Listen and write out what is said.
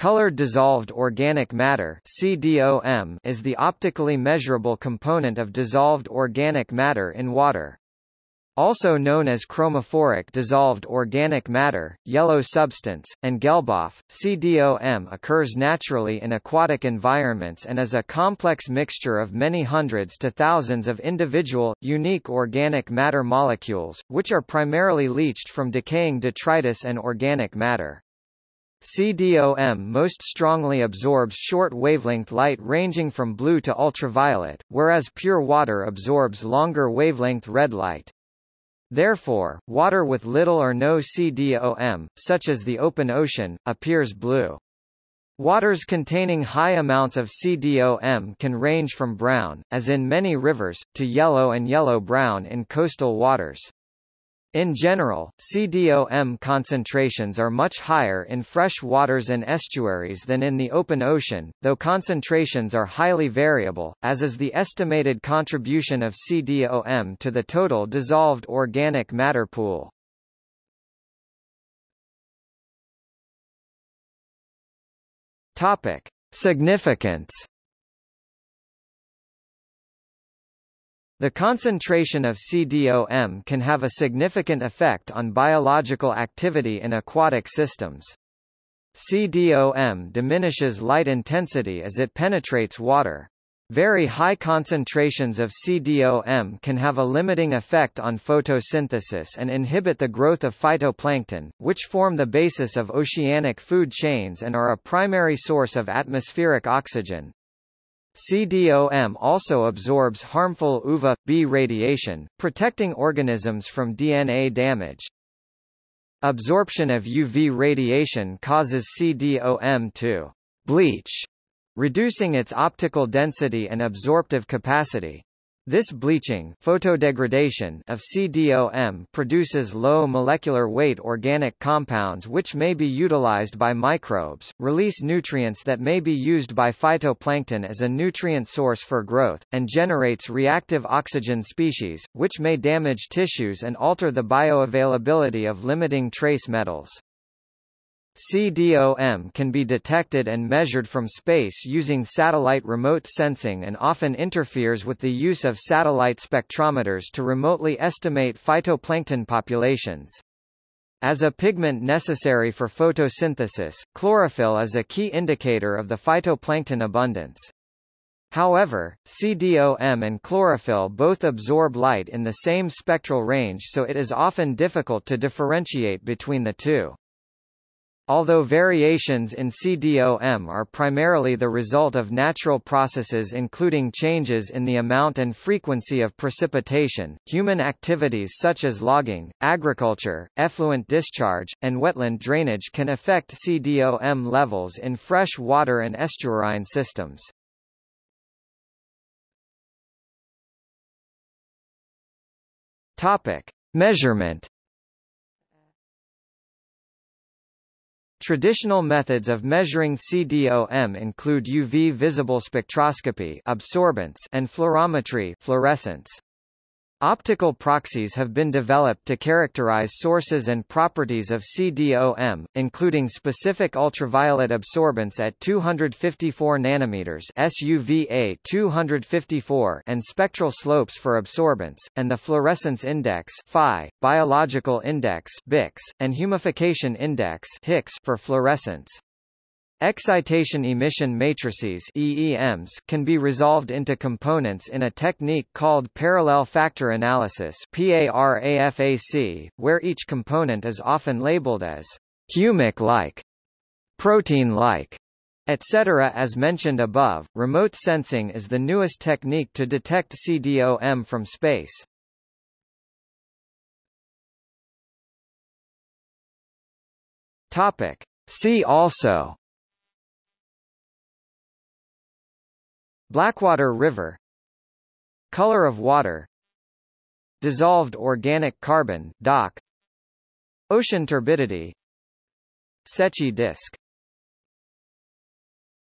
Colored dissolved organic matter CDOM is the optically measurable component of dissolved organic matter in water. Also known as chromophoric dissolved organic matter, yellow substance, and Gelbstoff, CDOM occurs naturally in aquatic environments and is a complex mixture of many hundreds to thousands of individual, unique organic matter molecules, which are primarily leached from decaying detritus and organic matter. CDOM most strongly absorbs short wavelength light ranging from blue to ultraviolet, whereas pure water absorbs longer wavelength red light. Therefore, water with little or no CDOM, such as the open ocean, appears blue. Waters containing high amounts of CDOM can range from brown, as in many rivers, to yellow and yellow-brown in coastal waters. In general, CDOM concentrations are much higher in fresh waters and estuaries than in the open ocean, though concentrations are highly variable, as is the estimated contribution of CDOM to the total dissolved organic matter pool. Topic: Significance The concentration of CDOM can have a significant effect on biological activity in aquatic systems. CDOM diminishes light intensity as it penetrates water. Very high concentrations of CDOM can have a limiting effect on photosynthesis and inhibit the growth of phytoplankton, which form the basis of oceanic food chains and are a primary source of atmospheric oxygen. CDOM also absorbs harmful UVA-B radiation, protecting organisms from DNA damage. Absorption of UV radiation causes CDOM to bleach, reducing its optical density and absorptive capacity. This bleaching photodegradation of CDOM produces low molecular weight organic compounds which may be utilized by microbes, release nutrients that may be used by phytoplankton as a nutrient source for growth, and generates reactive oxygen species, which may damage tissues and alter the bioavailability of limiting trace metals. CDOM can be detected and measured from space using satellite remote sensing and often interferes with the use of satellite spectrometers to remotely estimate phytoplankton populations. As a pigment necessary for photosynthesis, chlorophyll is a key indicator of the phytoplankton abundance. However, CDOM and chlorophyll both absorb light in the same spectral range so it is often difficult to differentiate between the two. Although variations in CDOM are primarily the result of natural processes including changes in the amount and frequency of precipitation, human activities such as logging, agriculture, effluent discharge, and wetland drainage can affect CDOM levels in fresh water and estuarine systems. Topic: Measurement Traditional methods of measuring CDOM include UV visible spectroscopy absorbance and fluorometry fluorescence. Optical proxies have been developed to characterize sources and properties of CDOM, including specific ultraviolet absorbance at 254 nanometers SUVA 254 and spectral slopes for absorbance, and the fluorescence index Phi, biological index BIX, and humification index HIX for fluorescence. Excitation emission matrices EEMs can be resolved into components in a technique called parallel factor analysis PARAFAC, where each component is often labeled as humic-like, protein-like, etc. As mentioned above, remote sensing is the newest technique to detect CDOM from space. Topic. See also Blackwater River. Color of water. Dissolved organic carbon DOC Ocean turbidity. Secchi disk